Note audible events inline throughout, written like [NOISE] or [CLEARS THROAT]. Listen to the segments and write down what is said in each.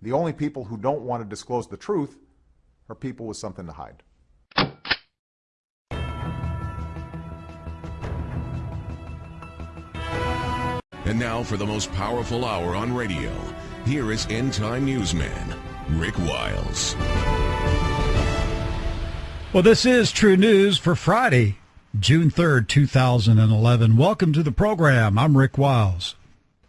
The only people who don't want to disclose the truth are people with something to hide. And now for the most powerful hour on radio, here is End Time Newsman, Rick Wiles. Well, this is True News for Friday, June 3rd, 2011. Welcome to the program. I'm Rick Wiles.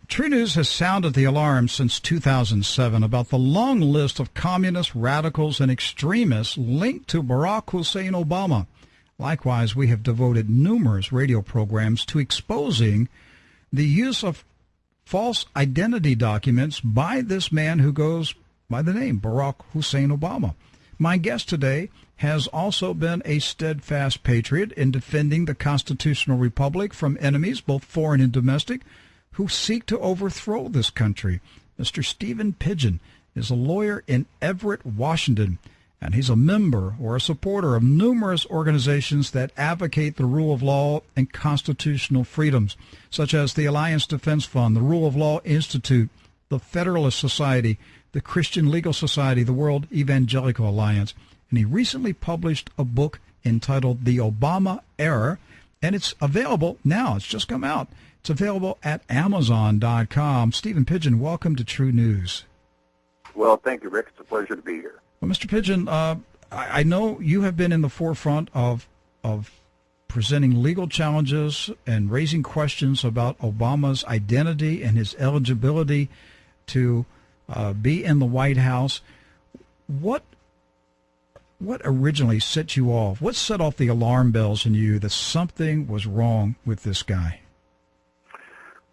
True News has sounded the alarm since 2007 about the long list of communist radicals, and extremists linked to Barack Hussein Obama. Likewise, we have devoted numerous radio programs to exposing the use of false identity documents by this man who goes by the name Barack Hussein Obama. My guest today has also been a steadfast patriot in defending the constitutional republic from enemies, both foreign and domestic, who seek to overthrow this country. Mr. Stephen Pidgeon is a lawyer in Everett, Washington and he's a member or a supporter of numerous organizations that advocate the rule of law and constitutional freedoms, such as the Alliance Defense Fund, the Rule of Law Institute, the Federalist Society, the Christian Legal Society, the World Evangelical Alliance. And he recently published a book entitled The Obama Error, and it's available now. It's just come out. It's available at Amazon.com. Stephen Pidgeon, welcome to True News. Well, thank you, Rick. It's a pleasure to be here. Well, Mr. Pidgeon, uh, I, I, know you have been in the forefront of of presenting legal challenges and raising questions about Obama's identity and his eligibility to uh, be in the White House. What what originally set you off? What set off the alarm bells in you that something was wrong with this guy?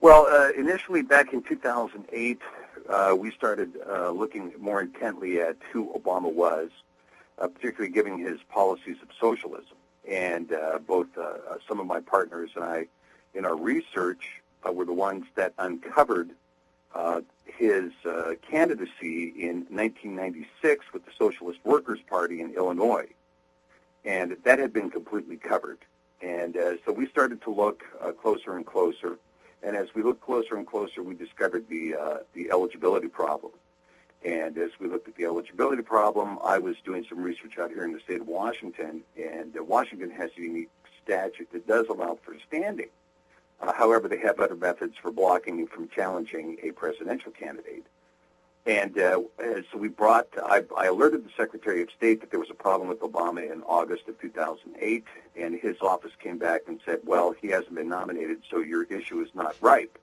Well, uh, initially back in 2008, uh, we started uh, looking more intently at who Obama was, uh, particularly given his policies of socialism. And uh, both uh, some of my partners and I, in our research, were the ones that uncovered his candidacy in 1996 with the Socialist Workers Party in Illinois. And that had been completely covered. And so we started to look closer and closer and as we looked closer and closer, we discovered the uh, the eligibility problem. And as we looked at the eligibility problem, I was doing some research out here in the state of Washington, and uh, Washington has a unique statute that does allow for standing. Uh, however, they have other methods for blocking you from challenging a presidential candidate. And uh, so we brought, I, I, alerted the Secretary of State that there was a problem with Obama in August of 2008, and his office came back and said, well, he hasn't been nominated, so your issue is not ripe.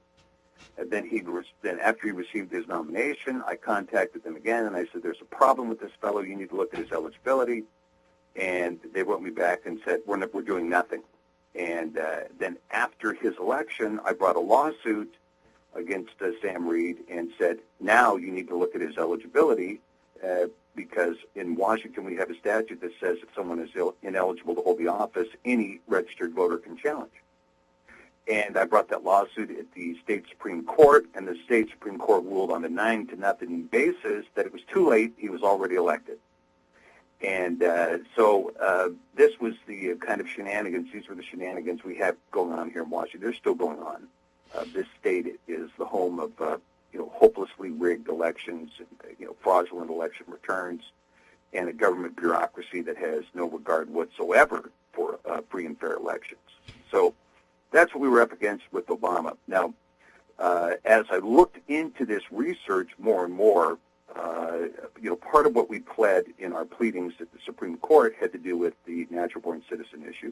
And then he then after he received his nomination, I contacted them again, and I said, there's a problem with this fellow. You need to look at his eligibility. And they wrote me back and said, we're, we're doing nothing. And uh, then after his election, I brought a lawsuit against uh, Sam Reed and said, now you need to look at his eligibility uh, because in Washington we have a statute that says if someone is Ill- ineligible to hold the office, any registered voter can challenge. And I brought that lawsuit at the state Supreme Court, and the state Supreme Court ruled on the nine to nothing basis that it was too late. He was already elected. And uh, so uh, this was the kind of shenanigans. These were the shenanigans we have going on here in Washington. They're still going on. Uh, this state is the home of uh, you know hopelessly rigged elections, you know fraudulent election returns, and a government bureaucracy that has no regard whatsoever for uh, free and fair elections. So that's what we were up against with Obama. Now, uh, as I looked into this research more and more, uh, you know, part of what we pled in our pleadings at the Supreme Court had to do with the natural born citizen issue,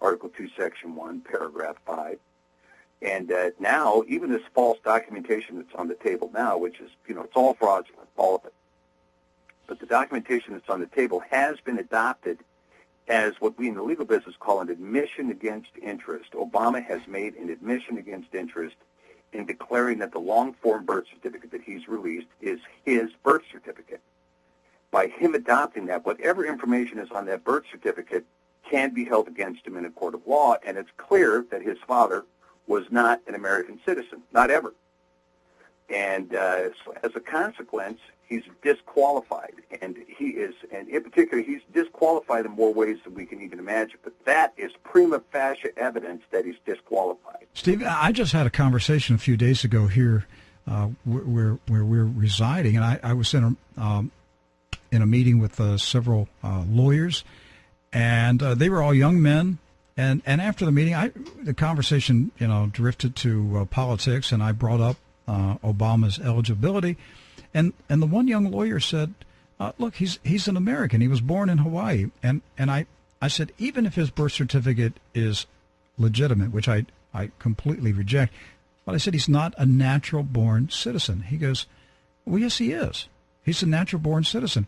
Article 2, Section 1, Paragraph 5. And uh, now, even this false documentation that's on the table now, which is, you know, it's all fraudulent, all of it. But the documentation that's on the table has been adopted as what we in the legal business call an admission against interest. Obama has made an admission against interest in declaring that the long-form birth certificate that he's released is his birth certificate. By him adopting that, whatever information is on that birth certificate can be held against him in a court of law, and it's clear that his father, was not an American citizen, not ever. And uh, so as a consequence, he's disqualified, and he is, and in particular, he's disqualified in more ways than we can even imagine. But that is prima facie evidence that he's disqualified. Steve, I just had a conversation a few days ago here uh, where where we're residing, and I, I was in a um, in a meeting with uh, several uh, lawyers, and uh, they were all young men. And and after the meeting, I the conversation you know drifted to uh, politics, and I brought up uh, Obama's eligibility, and and the one young lawyer said, "Look, he's he's an American. He was born in Hawaii." And and I I said, even if his birth certificate is legitimate, which I I completely reject, but I said he's not a natural born citizen. He goes, Well, yes, he is. He's a natural born citizen.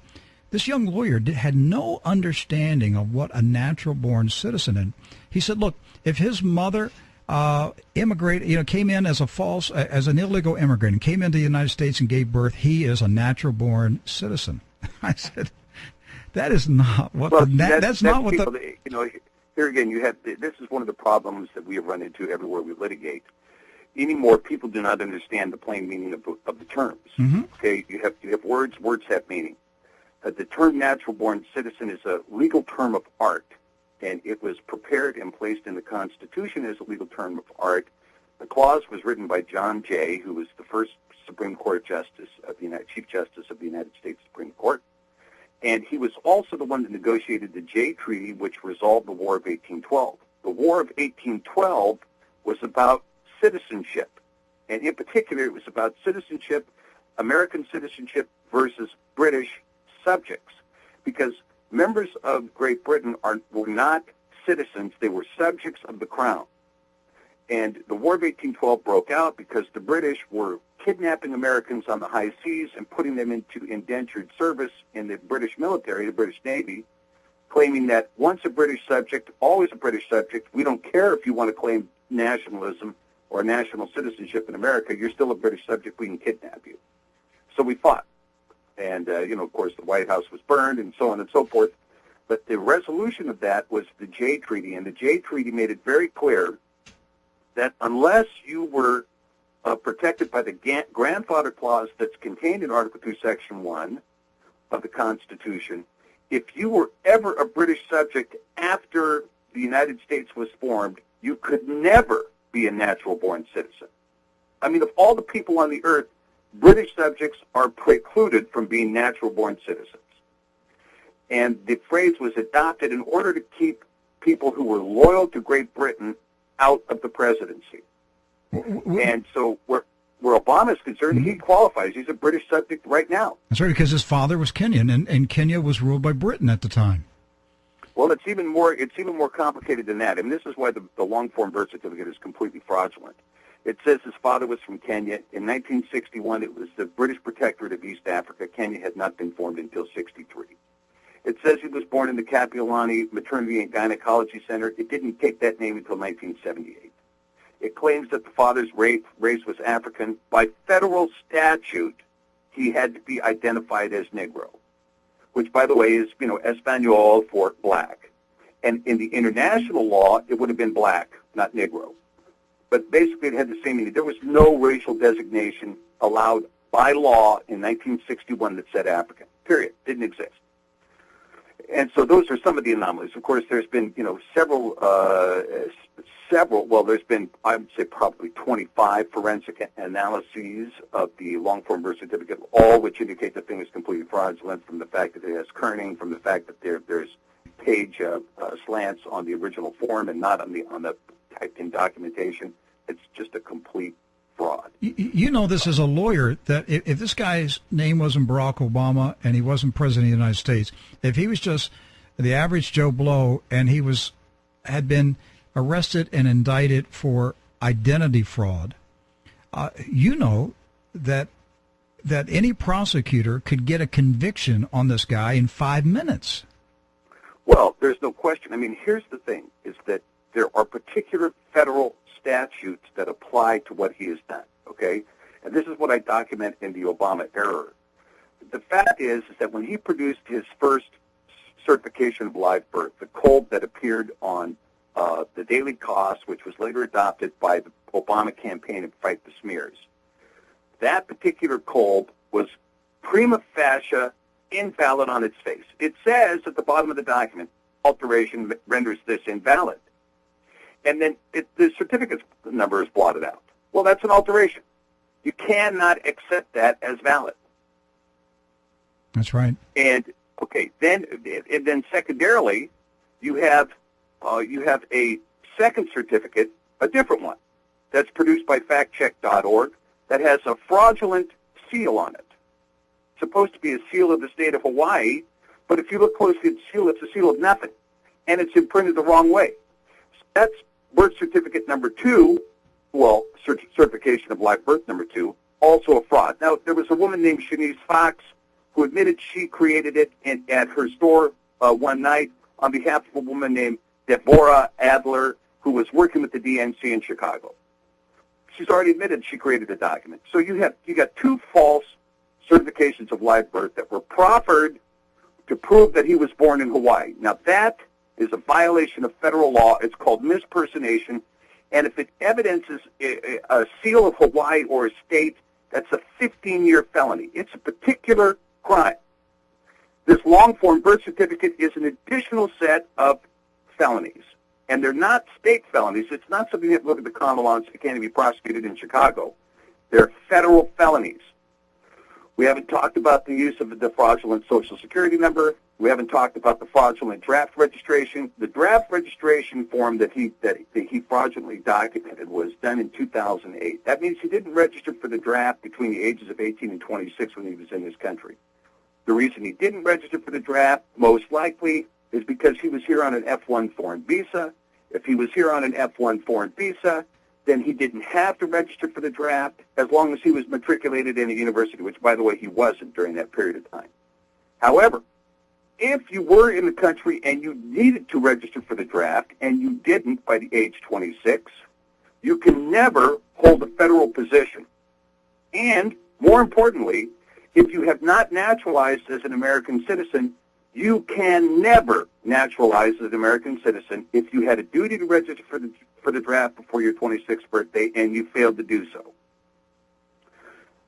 This young lawyer did, had no understanding of what a natural born citizen is. He said, Look, if his mother uh, immigrated, you know, came in as a false, as an illegal immigrant and came into the United States and gave birth, he is a natural born citizen. [LAUGHS] I said, that is not what well, the, that's, that's, that's, not what the, you know, here again, you have, this is one of the problems that we have run into everywhere we litigate anymore people do not understand the plain meaning of, of the terms. Mm-hmm. Okay, you have you have words. Words have meaning. Uh, the term natural-born citizen is a legal term of art, and it was prepared and placed in the Constitution as a legal term of art. The clause was written by John Jay, who was the first Supreme Court Justice of the United, Chief Justice of the United States Supreme Court, and he was also the one that negotiated the Jay Treaty, which resolved the War of 1812. The War of 1812 was about citizenship. And in particular, it was about citizenship, American citizenship versus British subjects. Because members of Great Britain are, were not citizens, they were subjects of the crown. And the War of 1812 broke out because the British were kidnapping Americans on the high seas and putting them into indentured service in the British military, the British Navy, claiming that once a British subject, always a British subject, we don't care if you want to claim nationalism, or national citizenship in America, you're still a British subject. We can kidnap you. So we fought. And, uh, you know, of course, the White House was burned and so on and so forth. But the resolution of that was the Jay Treaty. And the Jay Treaty made it very clear that unless you were uh, protected by the grandfather clause that's contained in Article 2, Section 1 of the Constitution, if you were ever a British subject after the United States was formed, you could never be a natural born citizen. I mean, of all the people on the earth, British subjects are precluded from being natural born citizens. And the phrase was adopted in order to keep people who were loyal to Great Britain out of the presidency. And so where, where Obama is concerned, mm-hmm. he qualifies. He's a British subject right now. That's right, because his father was Kenyan, and, and Kenya was ruled by Britain at the time. Well, it's even more it's even more complicated than that, and this is why the, the long form birth certificate is completely fraudulent. It says his father was from Kenya. In 1961, it was the British Protectorate of East Africa. Kenya had not been formed until 63. It says he was born in the Kapiolani Maternity and Gynecology Center. It didn't take that name until 1978. It claims that the father's race, race was African. By federal statute, he had to be identified as Negro which, by the way, is, you know, Espanol for black. And in the international law, it would have been black, not Negro. But basically, it had the same meaning. There was no racial designation allowed by law in 1961 that said African. Period. Didn't exist. And so those are some of the anomalies. Of course, there's been, you know, several uh, several, well, there's been, I would say probably 25 forensic analyses of the long-form birth certificate, all which indicate the thing is completely fraudulent from the fact that it has kerning, from the fact that there, there's page uh, uh, slants on the original form and not on the, on the typed-in documentation. It's just a complete fraud. You, you know this as a lawyer that if, if this guy's name wasn't Barack Obama and he wasn't president of the United States, if he was just the average Joe Blow and he was had been arrested and indicted for identity fraud, uh, you know that that any prosecutor could get a conviction on this guy in five minutes. Well, there's no question. I mean, here's the thing: is that there are particular federal statutes that apply to what he has done. Okay, and this is what I document in the Obama error. The fact is, is that when he produced his first certification of live birth, the code that appeared on uh, the Daily Kos, which was later adopted by the Obama campaign to fight the smears. That particular code was prima facie invalid on its face. It says at the bottom of the document, alteration renders this invalid. And then it, the certificate number is blotted out. Well, that's an alteration. You cannot accept that as valid. That's right. And okay, then and then secondarily, you have uh, you have a second certificate, a different one, that's produced by FactCheck.org that has a fraudulent seal on it. It's supposed to be a seal of the state of Hawaii, but if you look closely at the seal, it's a seal of nothing, and it's imprinted the wrong way. So that's birth certificate number two, well, certification of live birth number two, also a fraud. Now, there was a woman named Shanice Fox who admitted she created it in, at her store uh, one night on behalf of a woman named Deborah Adler, who was working with the DNC in Chicago. She's already admitted she created the document. So you have you got two false certifications of live birth that were proffered to prove that he was born in Hawaii. Now that is a violation of federal law. It's called mispersonation. And if it evidences a, seal of Hawaii or a state, that's a 15-year felony. It's a particular crime. This long form birth certificate is an additional set of felonies. And they're not state felonies. It's not something to look at the common law say can't be prosecuted in Chicago. They're federal felonies. We haven't talked about the use of the fraudulent social security number. We haven't talked about the fraudulent draft registration. The draft registration form that he that he fraudulently documented was done in 2008. That means he didn't register for the draft between the ages of 18 and 26 when he was in this country. The reason he didn't register for the draft, most likely, is because he was here on an F-1 foreign visa. If he was here on an F-1 foreign visa, then he didn't have to register for the draft as long as he was matriculated in a university, which, by the way, he wasn't during that period of time. However, if you were in the country and you needed to register for the draft and you didn't by the age 26, you can never hold a federal position. And more importantly, if you have not naturalized as an American citizen, you can never naturalize as an American citizen if you had a duty to register for the, for the draft before your 26th birthday and you failed to do so.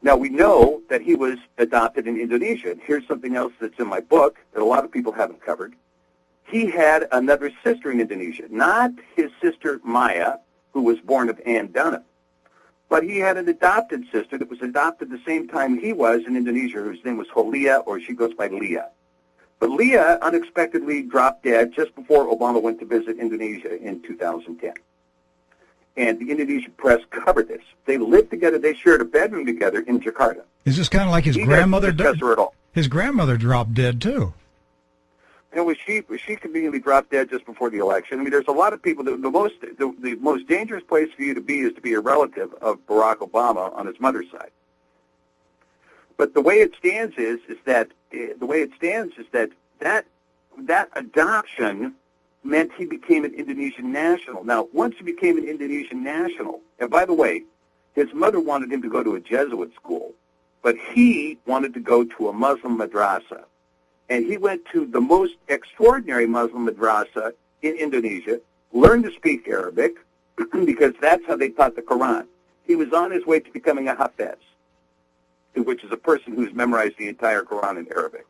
Now, we know that he was adopted in Indonesia. And Here's something else that's in my book that a lot of people haven't covered. He had another sister in Indonesia, not his sister Maya, who was born of Ann Dunham, but he had an adopted sister that was adopted the same time he was in Indonesia, whose name was Holia, or she goes by Leah. But Leah unexpectedly dropped dead just before Obama went to visit Indonesia in 2010. And the Indonesian press covered this. They lived together. They shared a bedroom together in Jakarta. Is this kind of like his he grandmother? Her at all. His grandmother dropped dead too. You know, she she conveniently dropped dead just before the election. I mean, there's a lot of people. The, the most the, the most dangerous place for you to be is to be a relative of Barack Obama on his mother's side. But the way it stands is is that uh, the way it stands is that that that adoption meant he became an Indonesian national. Now, once he became an Indonesian national, and by the way, his mother wanted him to go to a Jesuit school, but he wanted to go to a Muslim madrasa. And he went to the most extraordinary Muslim madrasa in Indonesia, learned to speak Arabic, [CLEARS THROAT] because that's how they taught the Quran. He was on his way to becoming a Hafiz which is a person who's memorized the entire Quran in Arabic.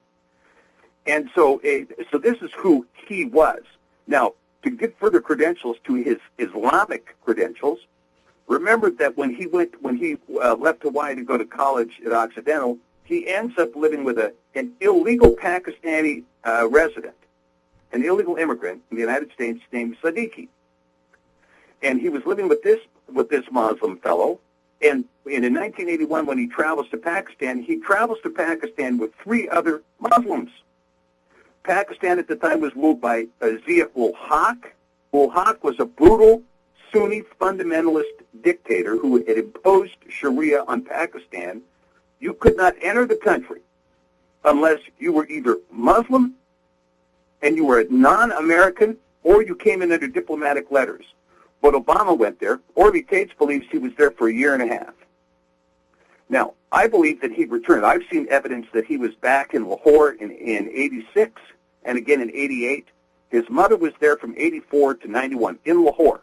And so, uh, so this is who he was. Now, to get further credentials to his Islamic credentials, remember that when he went, when he uh, left Hawaii to go to college at Occidental, he ends up living with a, an illegal Pakistani uh, resident, an illegal immigrant in the United States named Siddiqui. And he was living with this with this Muslim fellow, and, and in 1981, when he travels to Pakistan, he travels to Pakistan with three other Muslims. Pakistan at the time was ruled by uh, Zia-ul Haq. Ul Haq was a brutal Sunni fundamentalist dictator who had imposed Sharia on Pakistan. You could not enter the country unless you were either Muslim and you were a non-American or you came in under diplomatic letters. But Obama went there. Orly Taitz believes he was there for a year and a half. Now, I believe that he returned. I've seen evidence that he was back in Lahore in, in 86 and again in 88. His mother was there from 84 to 91 in Lahore.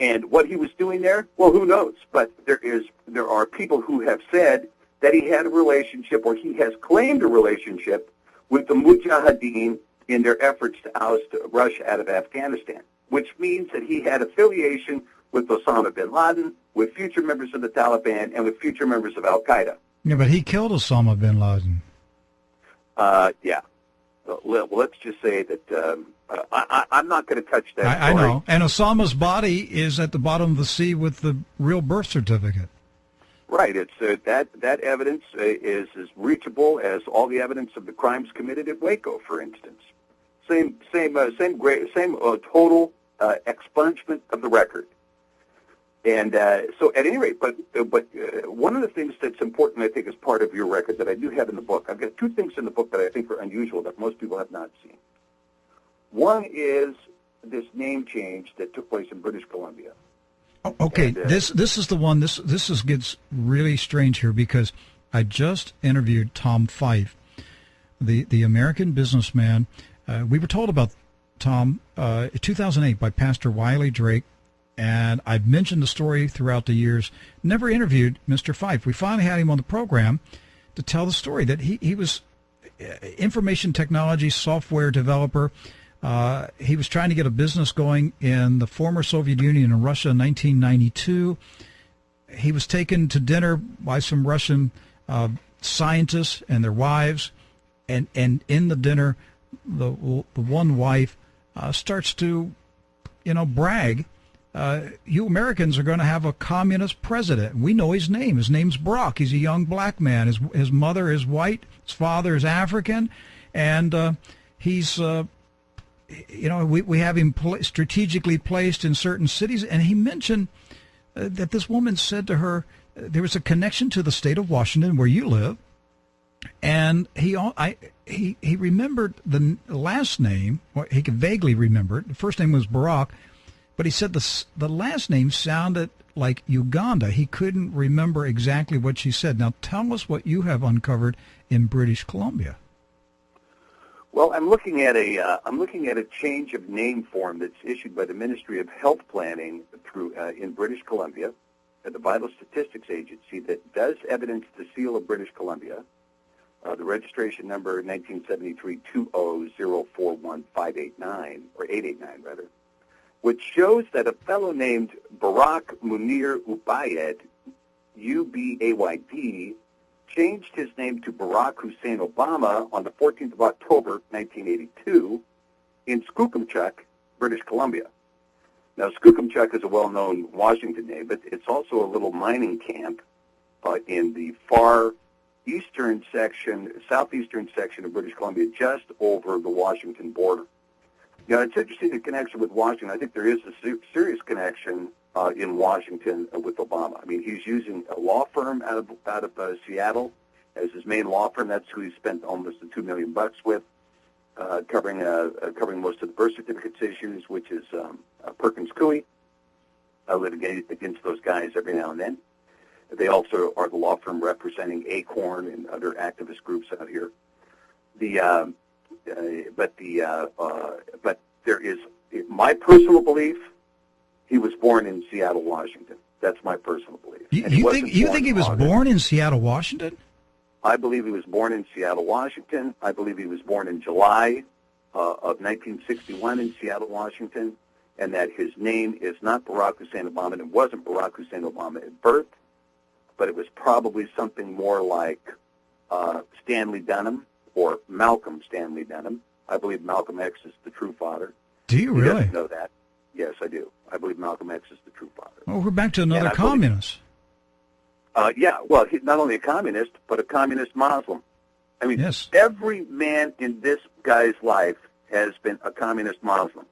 And what he was doing there, well, who knows? But there is there are people who have said that he had a relationship or he has claimed a relationship with the Mujahideen in their efforts to oust Russia out of Afghanistan which means that he had affiliation with Osama bin Laden, with future members of the Taliban and with future members of Al Qaeda. Yeah, but he killed Osama bin Laden. Uh, yeah. Well, let's just say that um, I, am not going to touch that. I, I, know. And Osama's body is at the bottom of the sea with the real birth certificate. Right. It's uh, that that evidence uh, is as reachable as all the evidence of the crimes committed at Waco, for instance. Same same uh, same great same uh, total uh, expungement of the record. And uh, so, at any rate, but but one of the things that's important, I think, as part of your record that I do have in the book, I've got two things in the book that I think are unusual that most people have not seen. One is this name change that took place in British Columbia. Oh, okay, and, uh, this this is the one. This this is gets really strange here because I just interviewed Tom Fife, the the American businessman. Uh, we were told about Tom uh, 2008 by Pastor Wiley Drake, and I've mentioned the story throughout the years. Never interviewed Mr. Fife. We finally had him on the program to tell the story that he he was uh, information technology software developer uh, he was trying to get a business going in the former Soviet Union in Russia in 1992. He was taken to dinner by some Russian uh, scientists and their wives, and, and in the dinner, the the one wife uh, starts to, you know, brag. Uh, you Americans are going to have a communist president. We know his name. His name's Brock. He's a young black man. His his mother is white. His father is African, and uh, he's uh, you know, we, we have him pl- strategically placed in certain cities. And he mentioned uh, that this woman said to her, uh, there was a connection to the state of Washington where you live. And he, I, he, he remembered the last name, or he could vaguely remember it. The first name was Barack, but he said the, the last name sounded like Uganda. He couldn't remember exactly what she said. Now tell us what you have uncovered in British Columbia. Well, I'm looking at a uh, I'm looking at a change of name form that's issued by the Ministry of Health Planning through uh, in British Columbia, at the Vital Statistics Agency that does evidence the seal of British Columbia, uh, the registration number 1973 20041 or 889 rather, which shows that a fellow named Barack Munir Ubayd, U-B-A-Y-D, changed his name to Barack Hussein Obama on the 14th of October, 1982, in Skookumchuck, British Columbia. Now, Skookumchuck is a well-known Washington name, but it's also a little mining camp uh, in the far eastern section, southeastern section of British Columbia, just over the Washington border. Now, it's interesting the connection with Washington. I think there is a serious connection uh, in Washington with Obama. I mean, he's using a law firm out of out of uh, Seattle as his main law firm. That's who he spent almost the two million bucks with, uh, covering uh, uh, covering most of the birth certificates issues, which is um, uh, Perkins Coie. I litigate against those guys every now and then. They also are the law firm representing Acorn and other activist groups out here. The um, but the uh, uh, but there is my personal belief he was born in Seattle, Washington. That's my personal belief. You, you think you think he was August. born in Seattle, Washington? I believe he was born in Seattle, Washington. I believe he was born in July uh, of 1961 in Seattle, Washington, and that his name is not Barack Hussein Obama. And it wasn't Barack Hussein Obama at birth, but it was probably something more like uh, Stanley Dunham or Malcolm Stanley Denham. I believe Malcolm X is the true father. Do you he really know that? Yes, I do. I believe Malcolm X is the true father. Well, we're back to another communist. Believe, uh, yeah, well, he's not only a communist, but a communist Muslim. I mean, yes. every man in this guy's life has been a communist Muslim,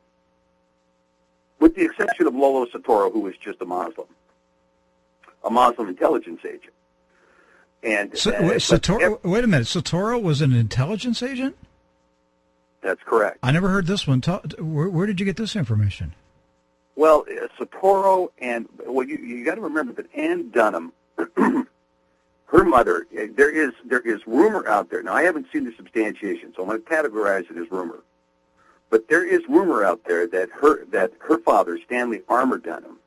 with the exception of Lolo Soetoro, who was just a Muslim, a Muslim intelligence agent. And so, uh, wait, Soetoro, wait a minute, Soetoro was an intelligence agent. That's correct. I never heard this one. Where, where did you get this information? Well, uh, and well, you you got to remember that Ann Dunham, [CLEARS THROAT] her mother. Uh, there is there is rumor out there. Now I haven't seen the substantiation, so I'm going to categorize it as rumor. But there is rumor out there that her that her father, Stanley Armour Dunham,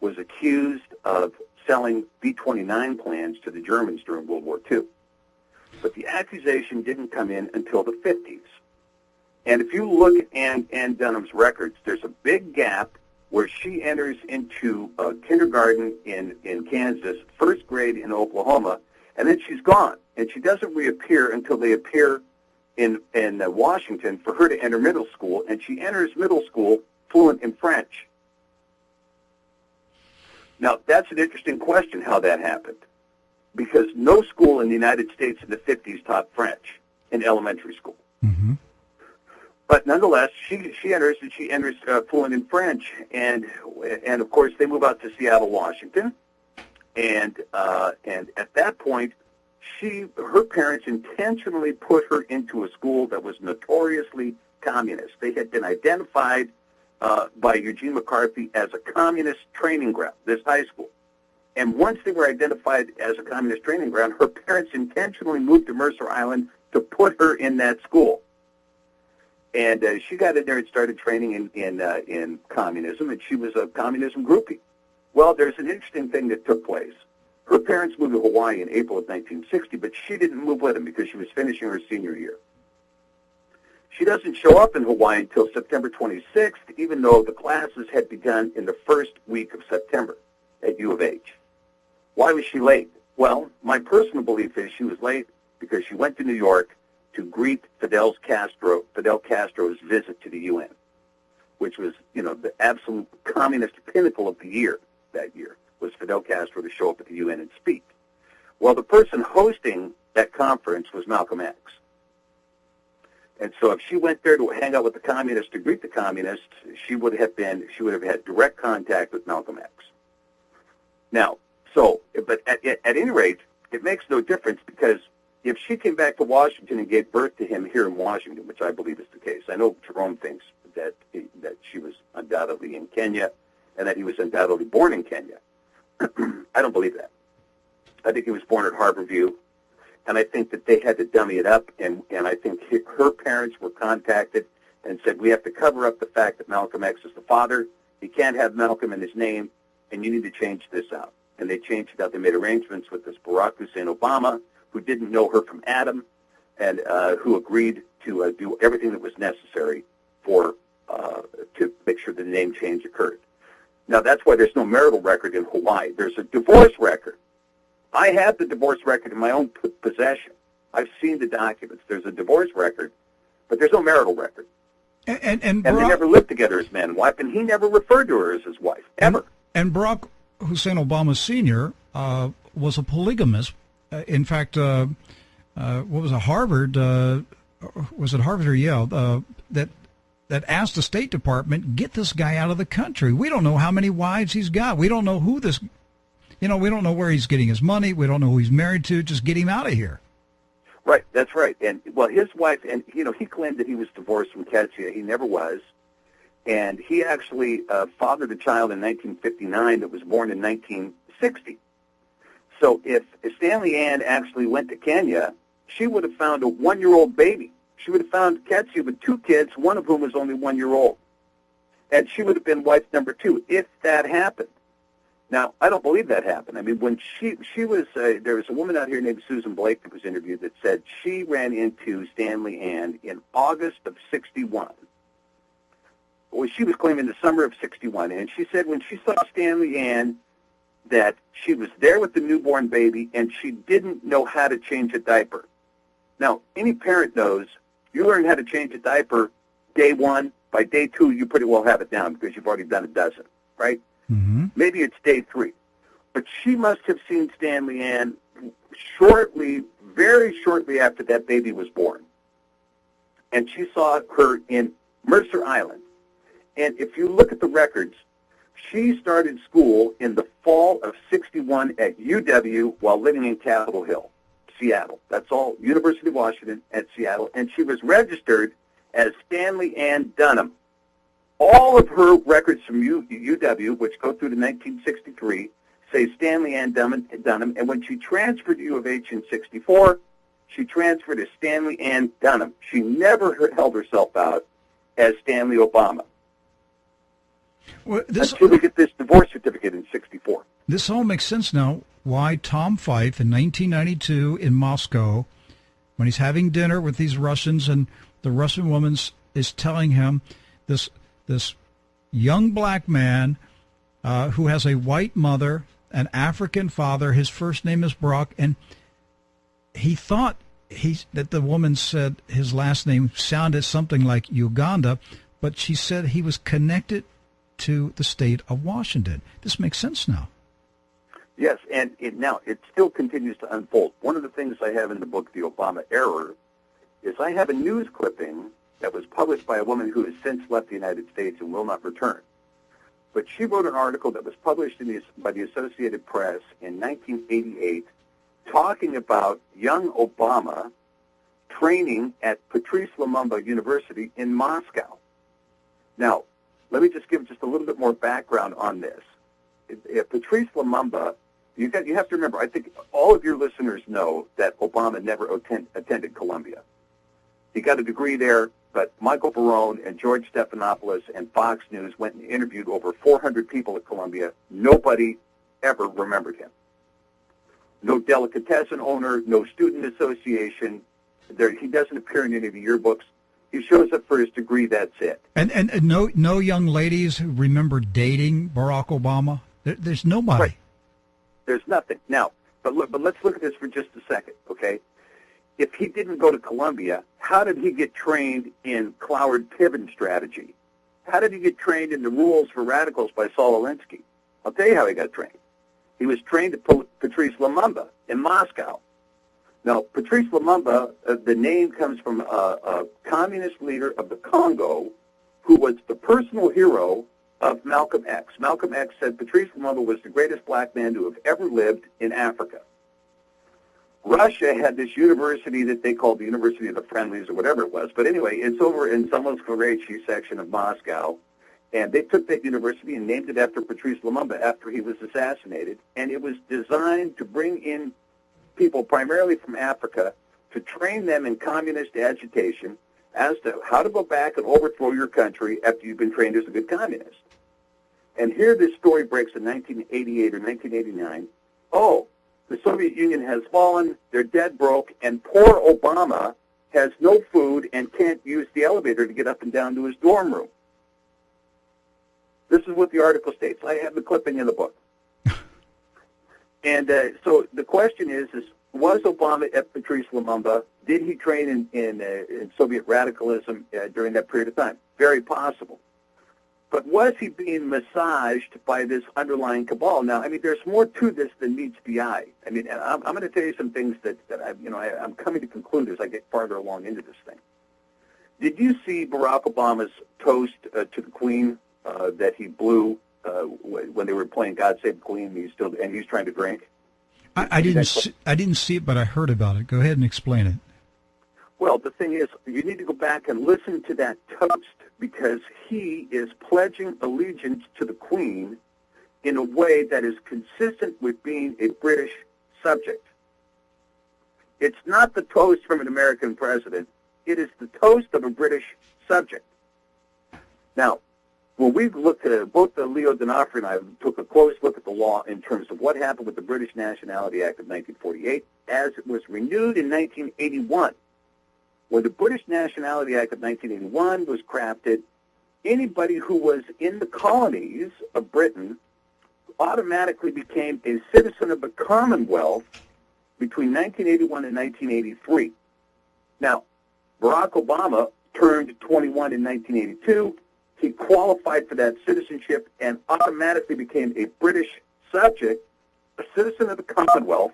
was accused of selling B-29 plans to the Germans during World War II. But the accusation didn't come in until the 50s. And if you look at Ann, Ann Dunham's records, there's a big gap where she enters into uh, kindergarten in, in Kansas, first grade in Oklahoma, and then she's gone. And she doesn't reappear until they appear in, in Washington for her to enter middle school, and she enters middle school fluent in French. Now, that's an interesting question how that happened, because no school in the United States in the 50s taught French in elementary school. Mm-hmm. But nonetheless, she she enters and she enters uh, fluent in French, and and of course they move out to Seattle, Washington, and uh, and at that point, she her parents intentionally put her into a school that was notoriously communist. They had been identified uh, by Eugene McCarthy as a communist training ground. This high school. And once they were identified as a communist training ground, her parents intentionally moved to Mercer Island to put her in that school and uh, she got in there and started training in in uh, in communism, and she was a communism groupie. Well, there's an interesting thing that took place. Her parents moved to Hawaii in April of 1960, but she didn't move with them because she was finishing her senior year. She doesn't show up in Hawaii until September 26th, even though the classes had begun in the first week of September at U of H. Why was she late? Well, my personal belief is she was late because she went to New York to greet Fidel Castro, Fidel Castro's visit to the UN, which was, you know, the absolute communist pinnacle of the year that year was Fidel Castro to show up at the UN and speak. Well, the person hosting that conference was Malcolm X. And so if she went there to hang out with the communists to greet the communists, she would have been, she would have had direct contact with Malcolm X. Now, so, but at, at, any rate, it makes no difference because if she came back to Washington and gave birth to him here in Washington, which I believe is the case, I know Jerome thinks that he, that she was undoubtedly in Kenya and that he was undoubtedly born in Kenya. [CLEARS THROAT] I don't believe that. I think he was born at Harborview, and I think that they had to dummy it up, and, and I think her parents were contacted and said, we have to cover up the fact that Malcolm X is the father. He can't have Malcolm in his name, and you need to change this out. And they changed it out. They made arrangements with this Barack Hussein Obama, who didn't know her from Adam, and uh, who agreed to uh, do everything that was necessary for uh, to make sure the name change occurred. Now that's why there's no marital record in Hawaii. There's a divorce record. I have the divorce record in my own p- possession. I've seen the documents. There's a divorce record, but there's no marital record. And and, and, And Barack, they never lived together as man and wife, and he never referred to her as his wife ever. and Barack Hussein Obama Sr. Uh, was a polygamist. Uh, in fact, uh, uh, what was it, Harvard? Uh, was it Harvard or Yale? Uh, that that asked the State Department, get this guy out of the country. We don't know how many wives he's got. We don't know who this, you know, we don't know where he's getting his money. We don't know who he's married to. Just get him out of here. Right, that's right. And well, his wife, and you know, he claimed that he was divorced from Ketsia. He never was, and he actually uh, fathered a child in 1959 that was born in 1960. So if Stanley Ann actually went to Kenya, she would have found a one-year-old baby. She would have found Ketsia with two kids, one of whom was only one year old, and she would have been wife number two if that happened. Now, I don't believe that happened. I mean, when she she was uh, there was a woman out here named Susan Blake that was interviewed that said she ran into Stanley Ann in August of '61. Well, she was claiming the summer of '61, and she said when she saw Stanley Ann that she was there with the newborn baby and she didn't know how to change a diaper. Now, any parent knows you learn how to change a diaper day one. By day two, you pretty well have it down because you've already done a dozen, right? Mm-hmm. Maybe it's day three. But she must have seen Stanley Ann shortly, very shortly after that baby was born. And she saw her in Mercer Island. And if you look at the records, she started school in the fall of 61 at UW while living in Capitol Hill, Seattle. That's all, University of Washington at Seattle. And she was registered as Stanley Ann Dunham. All of her records from U- UW, which go through to 1963, say Stanley Ann Dunham, Dunham. And when she transferred to U of H in 64, she transferred as Stanley Ann Dunham. She never held herself out as Stanley Obama Well, this until we get this divorce certificate in 64. this all makes sense now. Why Tom Fife in 1992 in Moscow, when he's having dinner with these Russians, and the Russian woman is telling him this this young black man uh, who has a white mother, an African father. His first name is Brock, and he thought he that the woman said his last name sounded something like Uganda, but she said he was connected to the state of Washington. This makes sense now. Yes, and it, now it still continues to unfold. One of the things I have in the book, The Obama Error, is I have a news clipping that was published by a woman who has since left the United States and will not return. But she wrote an article that was published the, by the Associated Press in 1988 talking about young Obama training at Patrice Lumumba University in Moscow. Now, let me just give just a little bit more background on this. If Patrice Lumumba, you, got, you have to remember, I think all of your listeners know that Obama never attend, attended Columbia. He got a degree there, but Michael Barone and George Stephanopoulos and Fox News went and interviewed over 400 people at Columbia. Nobody ever remembered him. No delicatessen owner, no student association. There, he doesn't appear in any of the yearbooks. He shows up for his degree. That's it. And and, and no no young ladies remember dating Barack Obama. There, there's nobody. Right. There's nothing now. But look, but let's look at this for just a second, okay? If he didn't go to Columbia, how did he get trained in Cloward Piven strategy? How did he get trained in the rules for radicals by Saul Alinsky? I'll tell you how he got trained. He was trained at Patrice Lumumba in Moscow. Now, Patrice Lumumba, uh, the name comes from a, a communist leader of the Congo who was the personal hero of Malcolm X. Malcolm X said Patrice Lumumba was the greatest black man to have ever lived in Africa. Russia had this university that they called the University of the Friendlies or whatever it was. But anyway, it's over in Somoskvorechi section of Moscow. And they took that university and named it after Patrice Lumumba after he was assassinated. And it was designed to bring in people primarily from Africa to train them in communist agitation as to how to go back and overthrow your country after you've been trained as a good communist. And here this story breaks in 1988 or 1989. Oh, the Soviet Union has fallen, they're dead broke, and poor Obama has no food and can't use the elevator to get up and down to his dorm room. This is what the article states. I have the clipping in the book. [LAUGHS] and uh, so the question is, is was Obama at Patrice Lumumba? Did he train in, in, uh, in Soviet radicalism uh, during that period of time? Very possible. But was he being massaged by this underlying cabal? Now, I mean, there's more to this than meets the eye. I mean, I'm, I'm going to tell you some things that, that I, you know, I, I'm coming to conclude as I get farther along into this thing. Did you see Barack Obama's toast uh, to the Queen uh, that he blew uh, when they were playing "God Save the Queen"? And he's still and he's trying to drink. I, I didn't. See, I didn't see it, but I heard about it. Go ahead and explain it. Well, the thing is, you need to go back and listen to that toast because he is pledging allegiance to the Queen in a way that is consistent with being a British subject. It's not the toast from an American president. It is the toast of a British subject. Now, when we looked at both the Leo Donofrio and I took a close look at the law in terms of what happened with the British Nationality Act of 1948 as it was renewed in 1981. When the British Nationality Act of 1981 was crafted, anybody who was in the colonies of Britain automatically became a citizen of the Commonwealth between 1981 and 1983. Now, Barack Obama turned 21 in 1982. He qualified for that citizenship and automatically became a British subject, a citizen of the Commonwealth,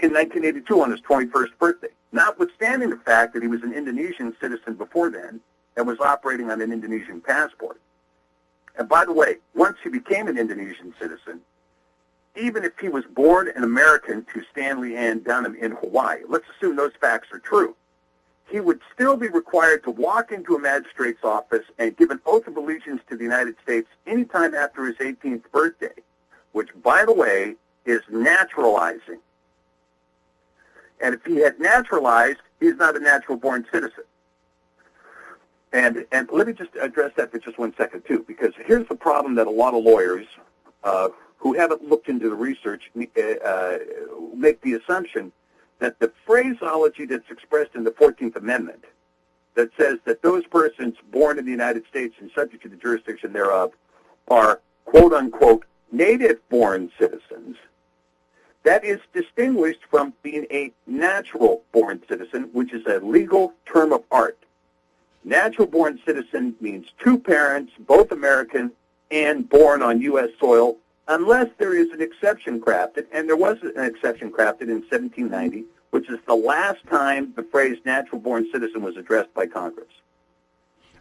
in 1982 on his 21st birthday notwithstanding the fact that he was an Indonesian citizen before then and was operating on an Indonesian passport. And by the way, once he became an Indonesian citizen, even if he was born an American to Stanley Ann Dunham in Hawaii, let's assume those facts are true, he would still be required to walk into a magistrate's office and give an oath of allegiance to the United States anytime after his 18th birthday, which, by the way, is naturalizing. And if he had naturalized, he's not a natural-born citizen. And and let me just address that for just one second too, because here's the problem that a lot of lawyers uh, who haven't looked into the research uh, make the assumption that the phraseology that's expressed in the 14th Amendment that says that those persons born in the United States and subject to the jurisdiction thereof are quote unquote native born citizens, that is distinguished from being a natural born citizen, which is a legal term of art. Natural born citizen means two parents, both American and born on U.S. soil, unless there is an exception crafted, and there was an exception crafted in 1790, which is the last time the phrase natural born citizen was addressed by Congress.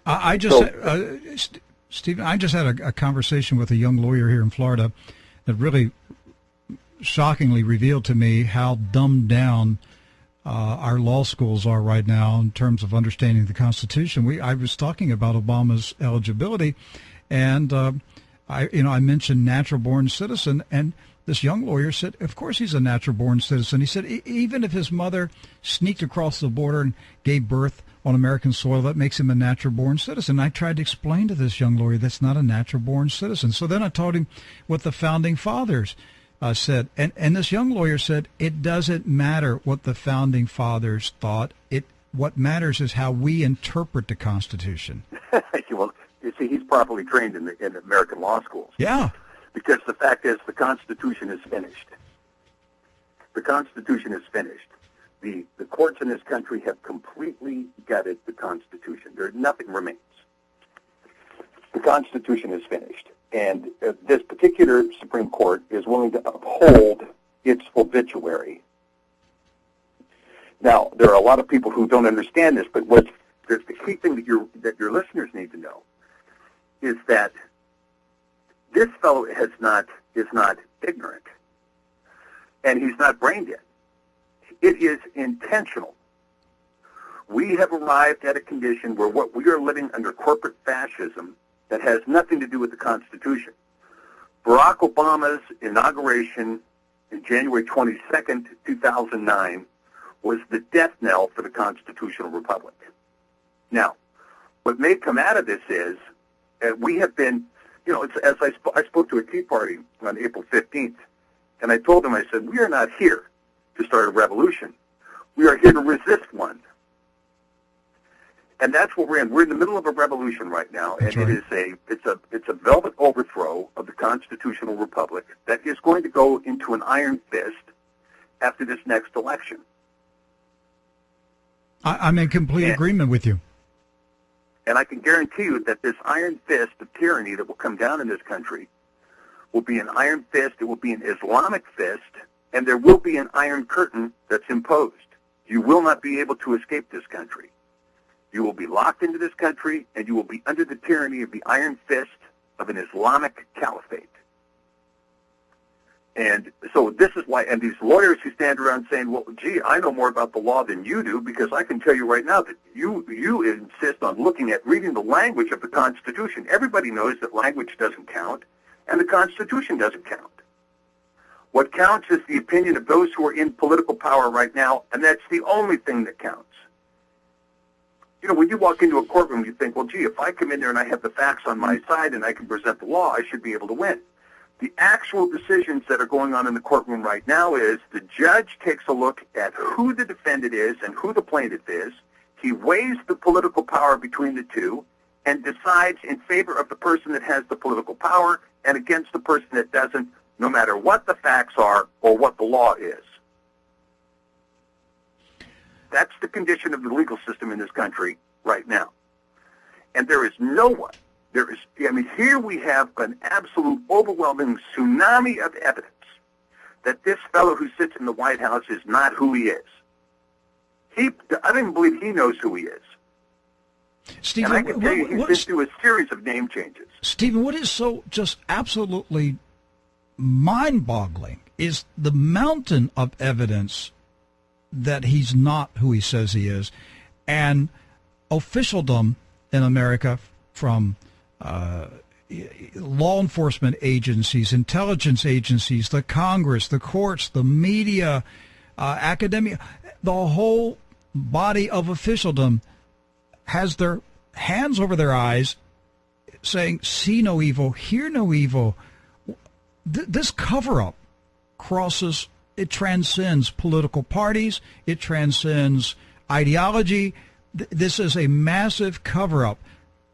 I, I just, so, uh, Stephen, I just had a, a conversation with a young lawyer here in Florida that really shockingly revealed to me how dumbed down uh, our law schools are right now in terms of understanding the Constitution. We I was talking about Obama's eligibility, and uh, I you know I mentioned natural born citizen, and this young lawyer said, of course he's a natural born citizen. He said even if his mother sneaked across the border and gave birth on American soil, that makes him a natural born citizen. I tried to explain to this young lawyer that's not a natural born citizen. So then I told him what the founding fathers uh, said, and and this young lawyer said it doesn't matter what the founding fathers thought. It what matters is how we interpret the Constitution. [LAUGHS] well, you see, he's properly trained in the in American law schools. Yeah. Because the fact is, the Constitution is finished. The Constitution is finished. The the courts in this country have completely gutted the Constitution. There nothing remains. The Constitution is finished. And uh, this particular Supreme Court is willing to uphold its obituary. Now, there are a lot of people who don't understand this, but what the key thing that your that your listeners need to know is that this fellow has not is not ignorant, and he's not brain dead. It is intentional. We have arrived at a condition where what we are living under corporate fascism that has nothing to do with the Constitution. Barack Obama's inauguration in January 22nd, 2009 was the death knell for the constitutional republic. Now, what may come out of this is uh, we have been, you know, as I, sp- I spoke to a Tea Party on April 15th, and I told them, I said, we are not here to start a revolution. We are here to resist one. And that's what we're in. We're in the middle of a revolution right now, and right. it is a it's a it's a velvet overthrow of the constitutional republic that is going to go into an iron fist after this next election. I, am in complete and, agreement with you. And I can guarantee you that this iron fist of tyranny that will come down in this country will be an iron fist. It will be an Islamic fist, and there will be an iron curtain that's imposed. You will not be able to escape this country. You will be locked into this country, and you will be under the tyranny of the iron fist of an Islamic caliphate. And so this is why, and these lawyers who stand around saying, well, gee, I know more about the law than you do because I can tell you right now that you, you insist on looking at reading the language of the Constitution. Everybody knows that language doesn't count and the Constitution doesn't count. What counts is the opinion of those who are in political power right now, and that's the only thing that counts you know, when you walk into a courtroom, you think, well, gee, if I come in there and I have the facts on my side and I can present the law, I should be able to win. The actual decisions that are going on in the courtroom right now is the judge takes a look at who the defendant is and who the plaintiff is. He weighs the political power between the two and decides in favor of the person that has the political power and against the person that doesn't, no matter what the facts are or what the law is. That's the condition of the legal system in this country right now. And there is no one, there is, I mean, here we have an absolute overwhelming tsunami of evidence that this fellow who sits in the White House is not who he is. He, I don't even believe he knows who he is. Stephen, and I can tell you, he's been through a series of name changes. Stephen, what is so just absolutely mind-boggling is the mountain of evidence that he's not who he says he is. And officialdom in America from uh, law enforcement agencies, intelligence agencies, the Congress, the courts, the media, uh, academia, the whole body of officialdom has their hands over their eyes saying, see no evil, hear no evil. Th- this cover up crosses it transcends political parties. It transcends ideology. this is a massive cover up.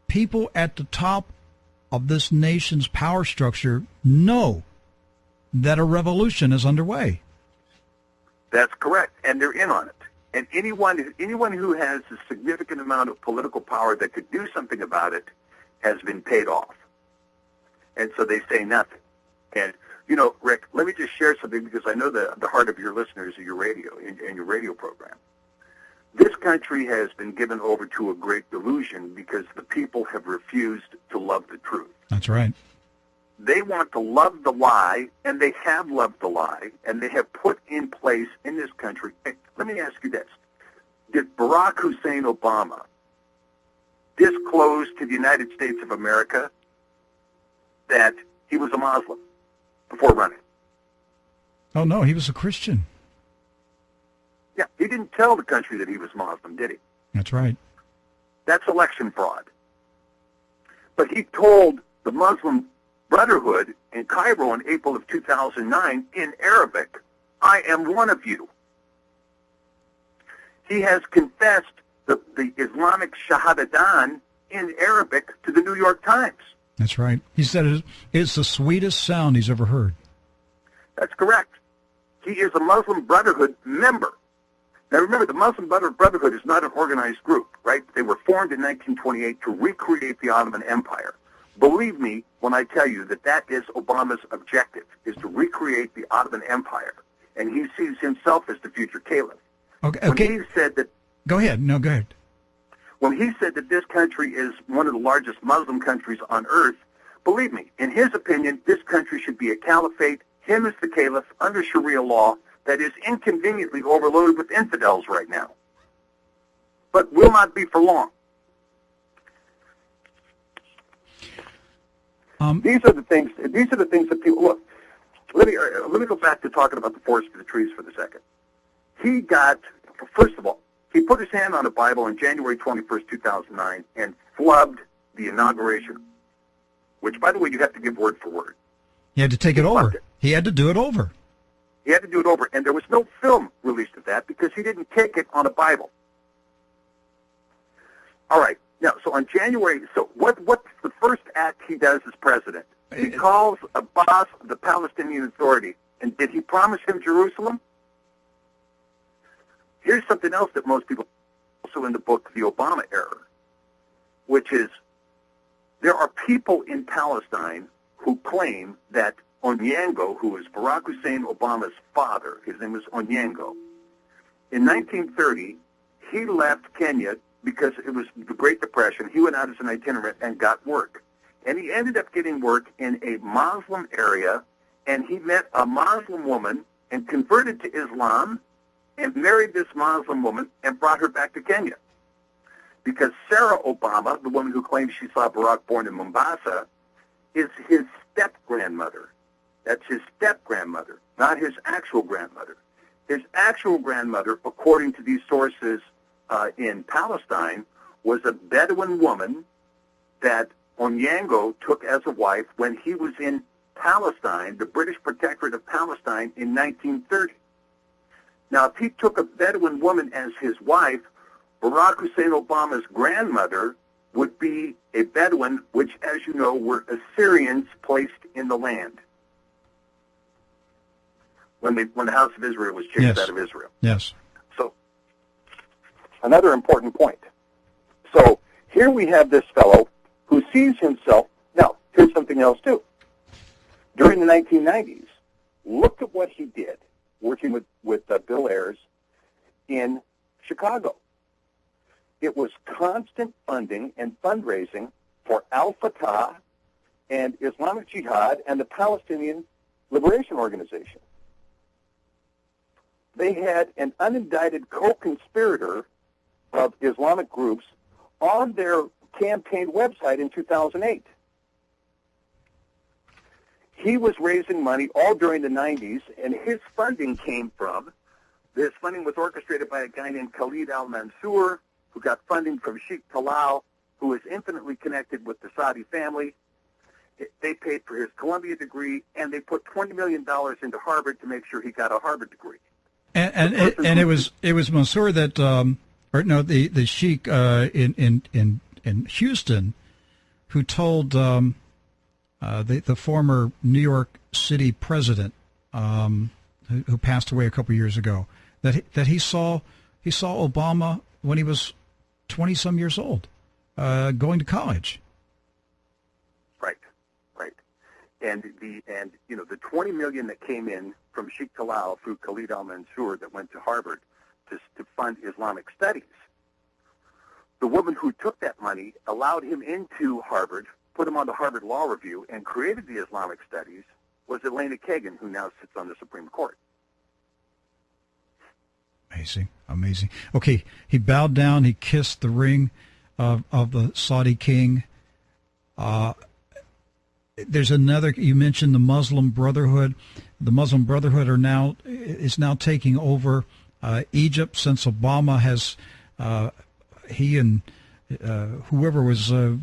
People at the top of this nation's power structure know that a revolution is underway. That's correct, and they're in on it. And anyone anyone who has a significant amount of political power that could do something about it has been paid off. And so they say nothing. And you know, Rick, let me just share something because I know the the heart of your listeners of your radio and, and your radio program. This country has been given over to a great delusion because the people have refused to love the truth. That's right. They want to love the lie, and they have loved the lie, and they have put in place in this country. Let me ask you this. Did Barack Hussein Obama disclose to the United States of America that he was a Muslim before running? Oh, no, he was a Christian. Yeah, he didn't tell the country that he was Muslim, did he? That's right. That's election fraud. But he told the Muslim Brotherhood in Cairo in April of 2009 in Arabic, I am one of you. He has confessed the, the Islamic Shahadadan in Arabic to the New York Times. That's right. He said it's the sweetest sound he's ever heard. That's correct. He is a Muslim Brotherhood member. Now remember, the Muslim Brotherhood is not an organized group, right? They were formed in 1928 to recreate the Ottoman Empire. Believe me when I tell you that that is Obama's objective, is to recreate the Ottoman Empire. And he sees himself as the future caliph. Okay. okay. When he said that... Go ahead. No, go ahead. When he said that this country is one of the largest Muslim countries on earth, believe me, in his opinion, this country should be a caliphate, him as the caliph, under Sharia law, that is inconveniently overloaded with infidels right now. But will not be for long. Um, these are the things. These are the things that people look. Let me uh, let me go back to talking about the forest for the trees for the second. He got first of all, he put his hand on a Bible on January 21st, 2009, and flubbed the inauguration. Which, by the way, you have to give word for word. He had to take it over. It. He had to do it over. He had to do it over, and there was no film released of that because he didn't take it on a Bible. All right. Now, so on January, so what? What's the first act he does as president? He calls Abbas the Palestinian Authority, and did he promise him Jerusalem? Here's something else that most people also in the book, The Obama Error, which is there are people in Palestine who claim that Onyango, who is Barack Hussein Obama's father, his name was Onyango, in 1930, he left Kenya because it was the Great Depression. He went out as an itinerant and got work. And he ended up getting work in a Muslim area, and he met a Muslim woman and converted to Islam and married this Muslim woman and brought her back to Kenya. Because Sarah Obama, the woman who claims she saw Barack born in Mombasa, is his step-grandmother. That's his step-grandmother, not his actual grandmother. His actual grandmother, according to these sources uh, in Palestine, was a Bedouin woman that Onyango took as a wife when he was in Palestine, the British Protectorate of Palestine, in 1930. Now, if he took a Bedouin woman as his wife, Barack Hussein Obama's grandmother would be a Bedouin, which, as you know, were Assyrians placed in the land when, they, when the House of Israel was chased yes. out of Israel. Yes. So, another important point. So, here we have this fellow who sees himself. Now, here's something else, too. During the 1990s, look at what he did working with, with uh, Bill Ayers in Chicago. It was constant funding and fundraising for Al-Fatah and Islamic Jihad and the Palestinian Liberation Organization. They had an unindicted co-conspirator of Islamic groups on their campaign website in 2008 he was raising money all during the 90s, and his funding came from, this funding was orchestrated by a guy named Khalid al-Mansour, who got funding from Sheikh Talal, who is infinitely connected with the Saudi family. They paid for his Columbia degree, and they put $20 million into Harvard to make sure he got a Harvard degree. And and it, and it was it was Mansour that um, or no, the the sheik uh, in in in in Houston, who told um, uh, the the former New York City president, um, who, who, passed away a couple years ago, that he, that he saw he saw Obama when he was twenty some years old, uh, going to college. Right, right, and the and you know the twenty million that came in from Sheikh Talal through Khalid Al Mansour that went to Harvard to to fund Islamic studies. The woman who took that money allowed him into Harvard, put him on the Harvard Law Review, and created the Islamic studies was Elena Kagan, who now sits on the Supreme Court. Amazing, amazing. Okay, he bowed down. He kissed the ring of of the Saudi king. Uh, there's another. You mentioned the Muslim Brotherhood. The Muslim Brotherhood are now is now taking over uh, Egypt since Obama has uh, he and uh, whoever was uh,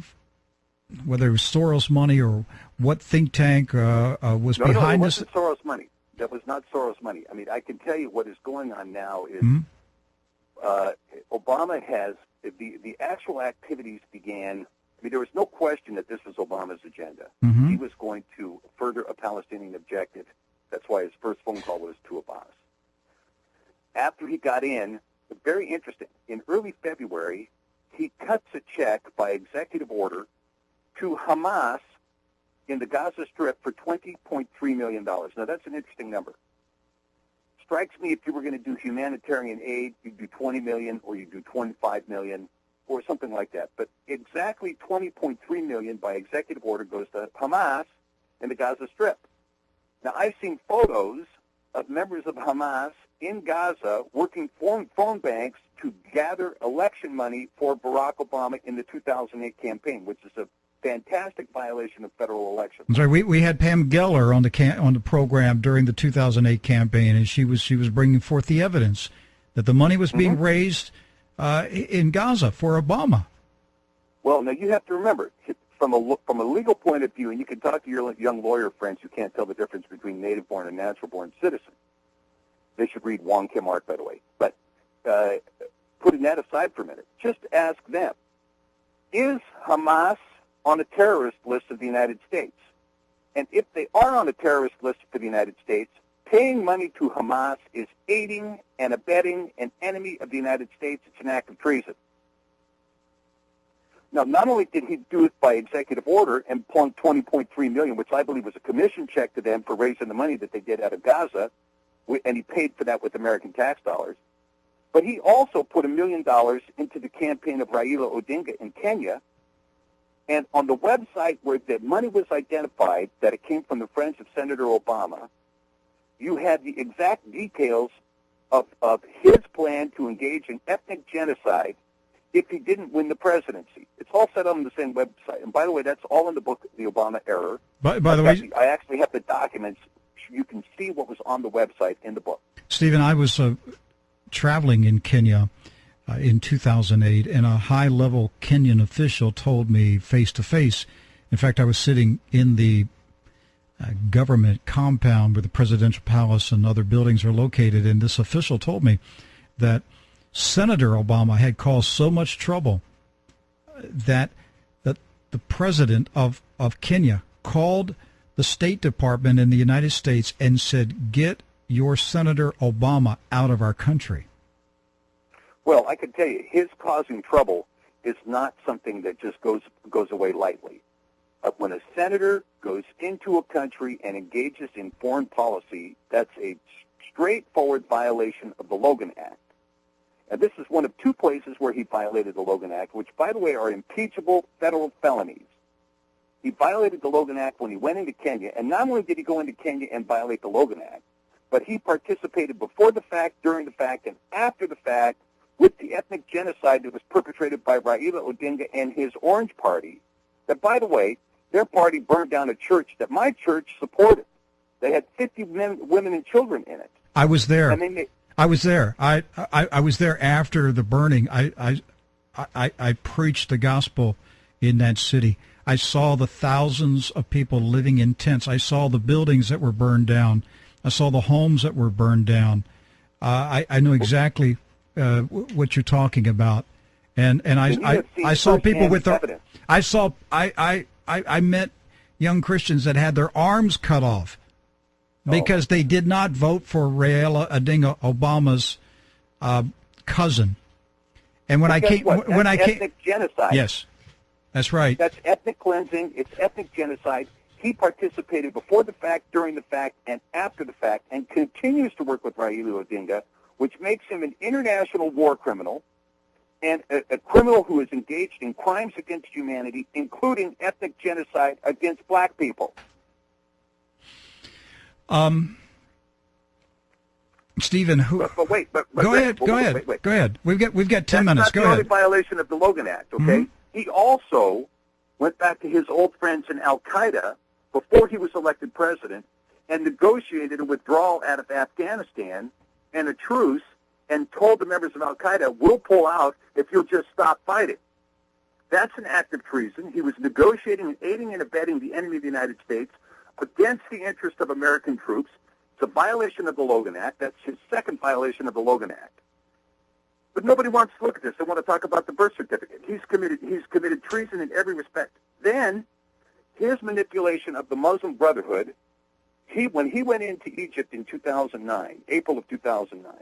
whether it was Soros money or what think tank uh, uh, was no, behind no, it this. wasn't Soros money. That was not Soros money. I mean, I can tell you what is going on now is Mhm. uh, Obama has the the actual activities began. I mean, there was no question that this was Obama's agenda. Mhm. He was going to further a Palestinian objective. That's why his first phone call was to Abbas. After he got in, very interesting. In early February, he cuts a check by executive order to Hamas in the Gaza Strip for $20.3 million. Now, that's an interesting number. Strikes me if you were going to do humanitarian aid, you'd do 20 million or you'd do 25 million or something like that. But exactly 20.3 million by executive order goes to Hamas in the Gaza Strip. Now, I've seen photos of members of Hamas in Gaza working phone, phone banks to gather election money for Barack Obama in the 2008 campaign, which is a fantastic violation of federal elections. Sorry, we, we had Pam Geller on the on the program during the 2008 campaign, and she was she was bringing forth the evidence that the money was being raised uh, in Gaza for Obama. Well, now you have to remember, from a from a legal point of view, and you can talk to your young lawyer friends who can't tell the difference between native-born and natural-born citizen. They should read Wong Kim Ark, by the way. But uh, putting that aside for a minute, just ask them: Is Hamas on a terrorist list of the United States? And if they are on a terrorist list for the United States, paying money to Hamas is aiding and abetting an enemy of the United States. It's an act of treason. Now, not only did he do it by executive order and plunk 20.3 million, which I believe was a commission check to them for raising the money that they did out of Gaza, and he paid for that with American tax dollars, but he also put a million dollars into the campaign of Raila Odinga in Kenya. And on the website where the money was identified that it came from the friends of Senator Obama, you had the exact details of, of his plan to engage in ethnic genocide if he didn't win the presidency. It's all set on the same website. And by the way, that's all in the book, The Obama Error. By, by the way, I actually have the documents. You can see what was on the website in the book. Stephen, I was uh, traveling in Kenya uh, in 2008, and a high level Kenyan official told me face to face. In fact, I was sitting in the uh, government compound where the presidential palace and other buildings are located, and this official told me that Senator Obama had caused so much trouble that that the president of, of Kenya called the State Department in the United States and said, "Get your Senator Obama out of our country." Well, I can tell you, his causing trouble is not something that just goes goes away lightly. But when a senator goes into a country and engages in foreign policy, that's a straightforward violation of the Logan Act. And this is one of two places where he violated the Logan Act, which, by the way, are impeachable federal felonies. He violated the Logan Act when he went into Kenya, and not only did he go into Kenya and violate the Logan Act, but he participated before the fact, during the fact, and after the fact with the ethnic genocide that was perpetrated by Raila Odinga and his Orange Party. That, by the way, their party burned down a church that my church supported. They had 50 men, women and children in it. I was there. And they made, I was there. I, I, I was there after the burning. I, I, I, I preached the gospel in that city. I saw the thousands of people living in tents. I saw the buildings that were burned down. I saw the homes that were burned down. Uh, I, I know exactly uh, what you're talking about, and and I I, I saw people with their I saw I, I I I met young Christians that had their arms cut off oh. because oh. they did not vote for Raila Odinga Obama's uh, cousin. And when I came, what? when That's I came, genocide. Yes, that's right. That's ethnic cleansing. It's ethnic genocide. He participated before the fact, during the fact, and after the fact, and continues to work with Raila Odinga, which makes him an international war criminal and a, a, criminal who is engaged in crimes against humanity, including ethnic genocide against black people. Um, Stephen, who? But, but wait, but, but go wait, ahead, wait, go wait, ahead, wait, go ahead. We've got we've got ten That's minutes. Not go the ahead. only violation of the Logan Act. Okay, mm-hmm. he also went back to his old friends in Al Qaeda before he was elected president and negotiated a withdrawal out of Afghanistan and a truce and told the members of Al Qaeda, we'll pull out if you'll just stop fighting. That's an act of treason. He was negotiating and aiding and abetting the enemy of the United States against the interest of American troops. It's a violation of the Logan Act. That's his second violation of the Logan Act. But nobody wants to look at this. They want to talk about the birth certificate. He's committed he's committed treason in every respect. Then his manipulation of the Muslim Brotherhood, he when he went into Egypt in 2009, April of 2009,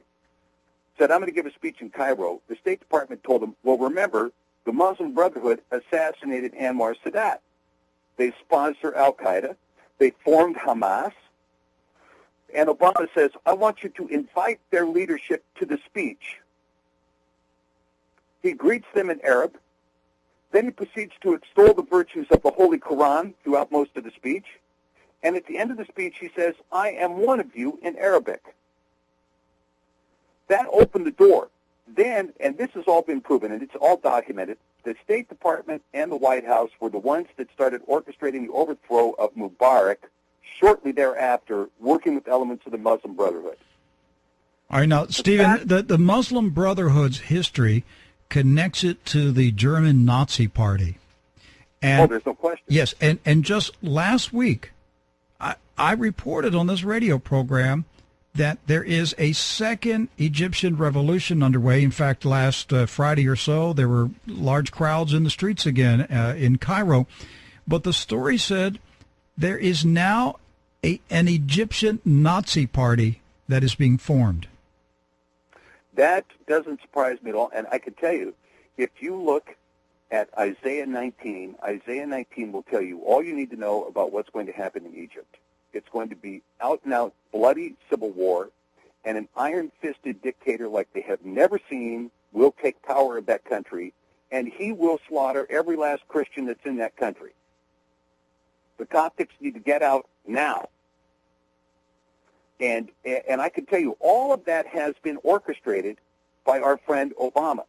said, I'm going to give a speech in Cairo. The State Department told him, well, remember, the Muslim Brotherhood assassinated Anwar Sadat. They sponsor al-Qaeda. They formed Hamas. And Obama says, I want you to invite their leadership to the speech. He greets them in Arab. Then he proceeds to extol the virtues of the Holy Quran throughout most of the speech. And at the end of the speech, he says, I am one of you in Arabic. That opened the door. Then, and this has all been proven, and it's all documented, the State Department and the White House were the ones that started orchestrating the overthrow of Mubarak shortly thereafter, working with elements of the Muslim Brotherhood. All right, now, Stephen, the, the Muslim Brotherhood's history connects it to the German Nazi Party. Oh, and, oh, there's no question. Yes, and, and just last week, I, I reported on this radio program that there is a second Egyptian revolution underway. In fact, last uh, Friday or so, there were large crowds in the streets again uh, in Cairo. But the story said there is now a, an Egyptian Nazi party that is being formed. That doesn't surprise me at all. And I can tell you, if you look at Isaiah 19, Isaiah 19 will tell you all you need to know about what's going to happen in Egypt. It's going to be out and out bloody civil war, and an iron-fisted dictator like they have never seen will take power of that country, and he will slaughter every last Christian that's in that country. The Coptics need to get out now. And and I can tell you, all of that has been orchestrated by our friend Obama.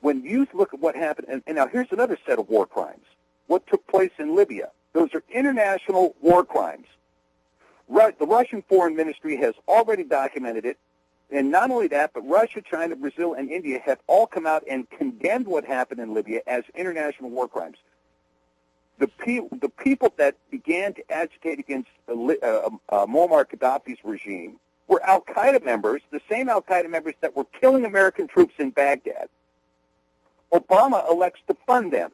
When you look at what happened, and, and now here's another set of war crimes. What took place in Libya? Those are international war crimes the Russian Foreign Ministry has already documented it. And not only that, but Russia, China, Brazil, and India have all come out and condemned what happened in Libya as international war crimes. The, pe- the people that began to agitate against uh, uh, uh, Muammar Gaddafi's regime were al-Qaeda members, the same al-Qaeda members that were killing American troops in Baghdad. Obama elects to fund them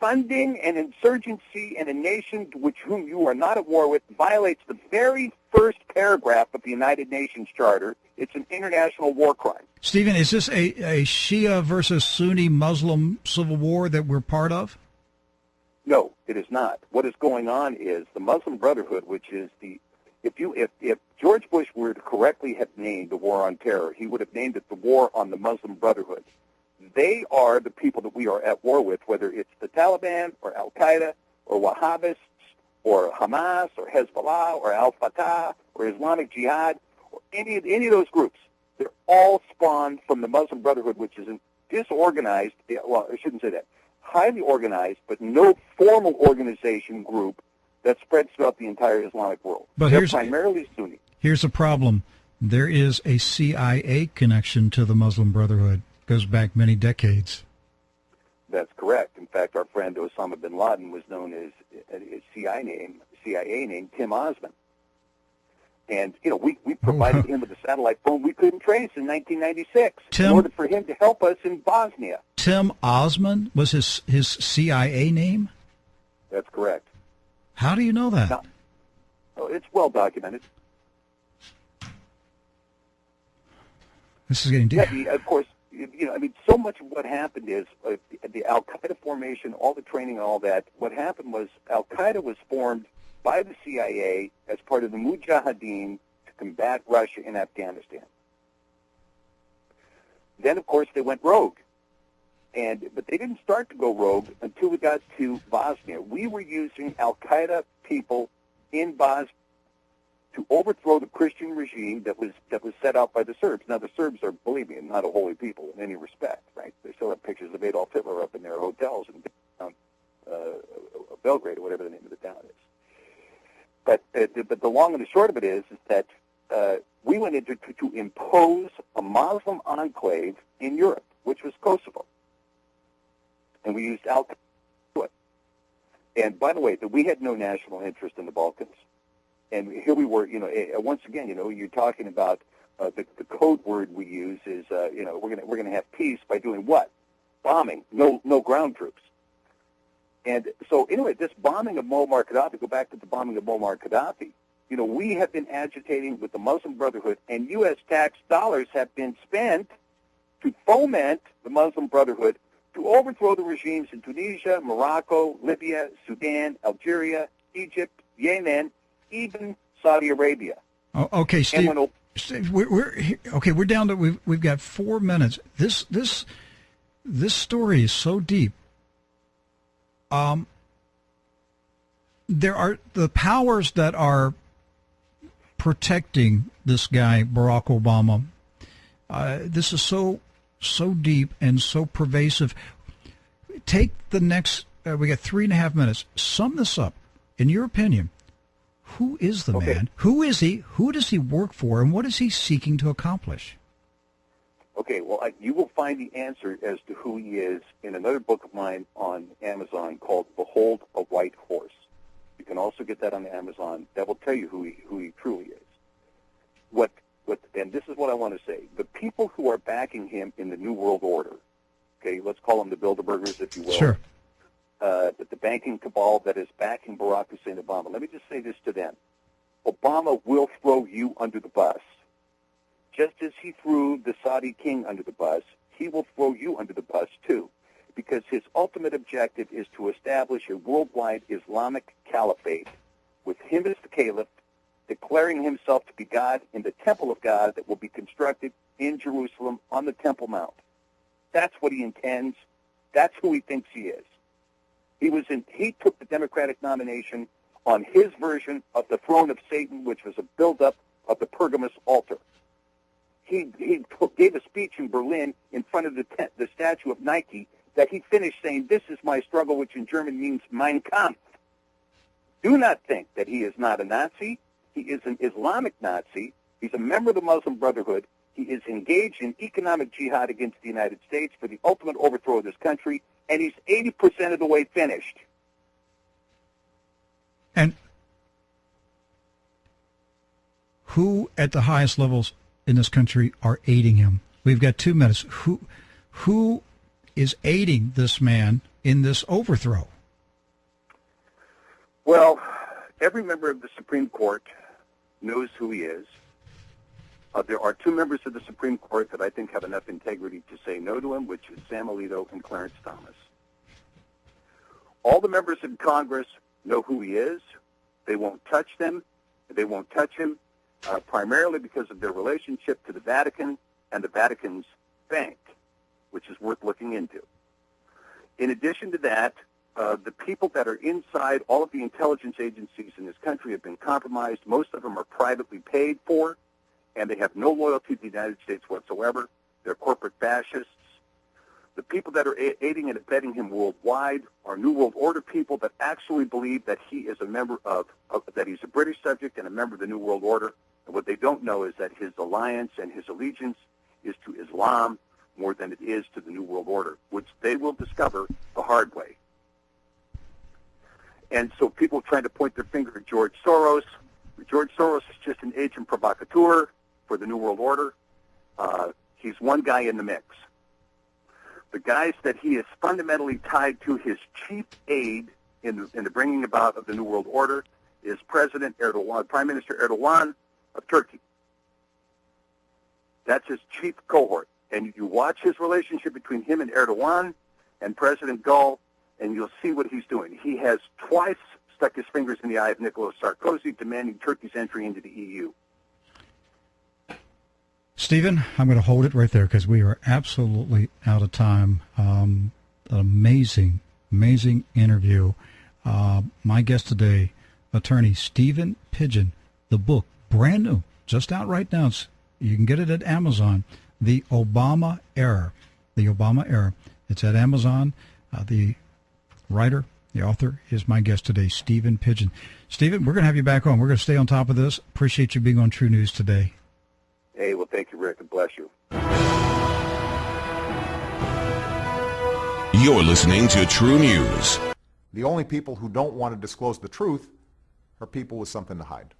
funding an insurgency in a nation which whom you are not at war with violates the very first paragraph of the United Nations Charter. It's an international war crime. Stephen, is this a, a Shia versus Sunni Muslim civil war that we're part of? No, it is not. What is going on is the Muslim Brotherhood, which is the if you if, if George Bush were to correctly have named the war on terror, he would have named it the war on the Muslim Brotherhood. They are the people that we are at war with, whether it's the Taliban or Al Qaeda or Wahhabists or Hamas or Hezbollah or Al Fatah or Islamic Jihad or any any of those groups. They're all spawned from the Muslim Brotherhood, which is a disorganized. Well, I shouldn't say that. Highly organized, but no formal organization group that spreads throughout the entire Islamic world. But They're here's primarily Sunni. Here's a problem. There is a CIA connection to the Muslim Brotherhood goes back many decades. That's correct. In fact, our friend Osama bin Laden was known as his CIA name, CIA name Tim Osman. And, you know, we, we oh, provided him with a satellite phone we couldn't trace in 1996 Tim- in order for him to help us in Bosnia. Tim Osman was his his CIA name. That's correct. How do you know that? No. Oh, it's well documented. This is getting deep. Yeah, the- of course, you know, I mean, so much of what happened is uh, the Al Qaeda formation, all the training, and all that. What happened was Al Qaeda was formed by the CIA as part of the Mujahideen to combat Russia in Afghanistan. Then, of course, they went rogue, and but they didn't start to go rogue until we got to Bosnia. We were using Al Qaeda people in Bosnia to overthrow the Christian regime that was that was set out by the Serbs. Now the Serbs are, believe me, not a holy people in any respect, right? They still have pictures of Adolf Hitler up in their hotels in uh, Belgrade or whatever the name of the town is. But uh, the, but the long and the short of it is is that uh, we went into to, to impose a Muslim enclave in Europe, which was Kosovo, and we used Al. And by the way, that we had no national interest in the Balkans and here we were, you know, once again, you know, you're talking about uh, the, the code word we use is, uh, you know, we're gonna we're gonna have peace by doing what? Bombing, no no ground troops. And so anyway, this bombing of Muammar Gaddafi, go back to the bombing of Muammar Gaddafi. You know, we have been agitating with the Muslim Brotherhood, and U.S. tax dollars have been spent to foment the Muslim Brotherhood to overthrow the regimes in Tunisia, Morocco, Libya, Sudan, Algeria, Egypt, Yemen, even Saudi Arabia. Oh, okay, Steve. when Steve, we're, we're okay. We're down to we've we've got four minutes. This this this story is so deep. Um, there are the powers that are protecting this guy Barack Obama. Uh, this is so so deep and so pervasive. Take the next. Uh, we got three and a half minutes. Sum this up, in your opinion. Who is the Okay. man? Who is he? Who does he work for? And what is he seeking to accomplish? Okay, well, I, you will find the answer as to who he is in another book of mine on Amazon called "Behold a White Horse." You can also get that on Amazon. That will tell you who he who he truly is. What what? And this is what I want to say: the people who are backing him in the New World Order. Okay, let's call them the Bilderbergers, if you will. Sure. Uh, the banking cabal that is backing Barack Hussein Obama. Let me just say this to them. Obama will throw you under the bus. Just as he threw the Saudi king under the bus, he will throw you under the bus too, because his ultimate objective is to establish a worldwide Islamic caliphate with him as the caliph, declaring himself to be God in the temple of God that will be constructed in Jerusalem on the Temple Mount. That's what he intends. That's who he thinks he is. He was in. He took the Democratic nomination on his version of the throne of Satan, which was a buildup of the Pergamus altar. He he took, gave a speech in Berlin in front of the te- the statue of Nike that he finished saying, "This is my struggle," which in German means Mein Kampf. Do not think that he is not a Nazi. He is an Islamic Nazi. He's a member of the Muslim Brotherhood. He is engaged in economic jihad against the United States for the ultimate overthrow of this country, and he's 80% of the way finished. And who at the highest levels in this country are aiding him? We've got two minutes. Who who is aiding this man in this overthrow? Well, every member of the Supreme Court knows who he is. Uh, there are two members of the Supreme Court that I think have enough integrity to say no to him, which is Sam Alito and Clarence Thomas. All the members of Congress know who he is. They won't touch them. They won't touch him, uh, primarily because of their relationship to the Vatican and the Vatican's bank, which is worth looking into. In addition to that, uh, the people that are inside all of the intelligence agencies in this country have been compromised. Most of them are privately paid for, and they have no loyalty to the United States whatsoever. They're corporate fascists. The people that are aiding and abetting him worldwide are New World Order people that actually believe that he is a member of, of that he's a British subject and a member of the New World Order. And what they don't know is that his alliance and his allegiance is to Islam more than it is to the New World Order, which they will discover the hard way. And so people trying to point their finger at George Soros, George Soros is just an agent provocateur for the New World Order. Uh, he's one guy in the mix. The guys that he is fundamentally tied to, his chief aide in the, in the bringing about of the New World Order, is President Erdogan, Prime Minister Erdogan of Turkey. That's his chief cohort. And you watch his relationship between him and Erdogan and President Gül, and you'll see what he's doing. He has twice stuck his fingers in the eye of Nicolas Sarkozy, demanding Turkey's entry into the EU. Stephen, I'm going to hold it right there because we are absolutely out of time. Um, an amazing, amazing interview. Uh, my guest today, attorney Stephen Pidgeon. The book, brand new, just out right now. It's, you can get it at Amazon. The Obama Error. The Obama Error. It's at Amazon. Uh, the writer, the author, is my guest today, Stephen Pidgeon. Stephen, we're going to have you back on. We're going to stay on top of this. Appreciate you being on True News today. Hey, well, thank you, Rick, and bless you. You're listening to True News. The only people who don't want to disclose the truth are people with something to hide.